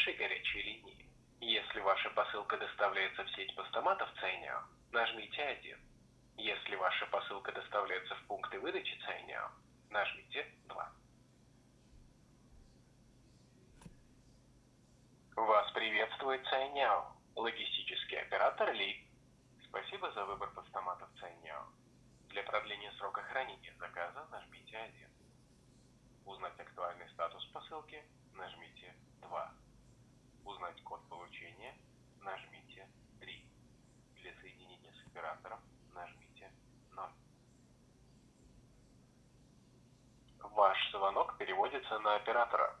нашей горячей линии. Если ваша посылка доставляется в сеть постаматов Цайняо, нажмите 1. Если ваша посылка доставляется в пункты выдачи Цайняо, нажмите 2. Вас приветствует Цайняо, логистический оператор Ли. Спасибо за выбор постаматов Цайняо. Для продления срока хранения заказа нажмите 1. Узнать актуальный статус посылки нажмите 2. Узнать код получения нажмите 3. Для соединения с оператором нажмите 0. Ваш звонок переводится на оператора.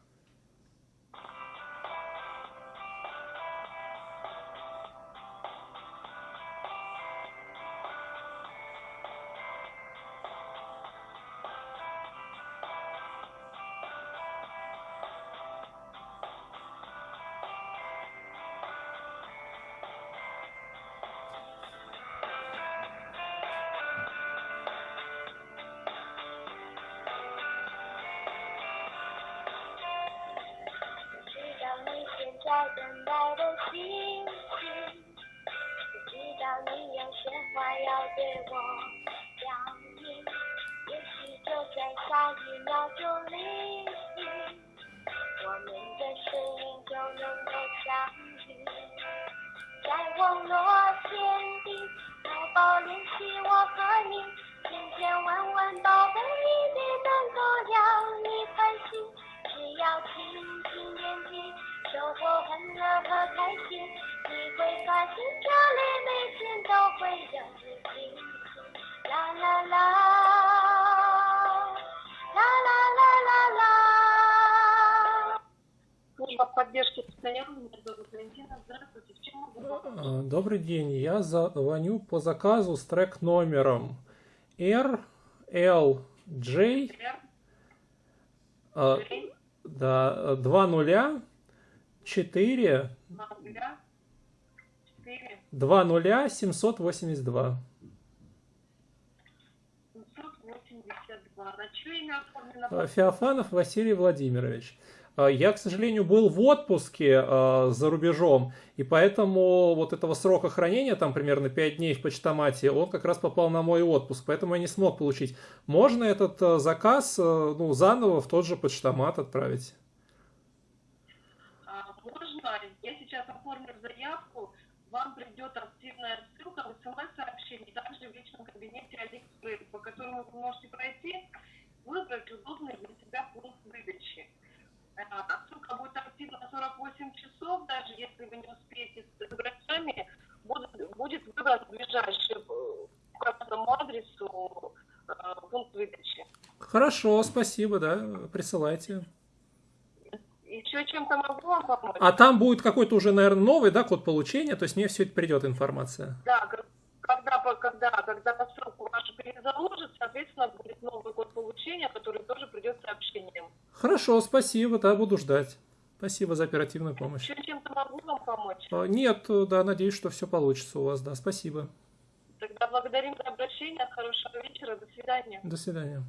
在等待的心情，不知道你有些话要对我讲明。也许就在下一秒钟里，我们的声音就能够相遇。在网络天地，淘宝联系我和你，千千万万包。А, добрый день, я звоню по заказу с трек номером RLJ а, да, 2 нуля 4 2 нуля 782. 782. На чье имя оформлено? А, Феофанов Василий Владимирович. А, я, к сожалению, был в отпуске э, за рубежом, и поэтому вот этого срока хранения, там примерно 5 дней в почтомате, он как раз попал на мой отпуск, поэтому я не смог получить. Можно этот э, заказ э, ну, заново в тот же почтомат отправить? А, можно. Я сейчас оформлю заявку, вам придет активная ссылка в смс-сообщении, также в личном кабинете Алиэкспресс, по которому вы можете пройти, выбрать удобный для себя пункт выдачи. Ссылка будет активна 48 часов, даже если вы не успеете с гаражами, будет, будет выбран ближайший э, к этому адресу э, пункт выдачи. Хорошо, спасибо, да, присылайте. Еще чем-то могу вам помочь? А там будет какой-то уже, наверное, новый, да, код получения, то есть мне все это придет информация. Да, когда, когда, когда посылку вашу перезаложат, соответственно, будет новый код получения, который тоже придет сообщением. Хорошо, спасибо, да, буду ждать. Спасибо за оперативную помощь. Еще чем-то могу вам помочь? А, нет, да, надеюсь, что все получится у вас, да, спасибо. Тогда благодарим за обращение, хорошего вечера, до свидания. До свидания.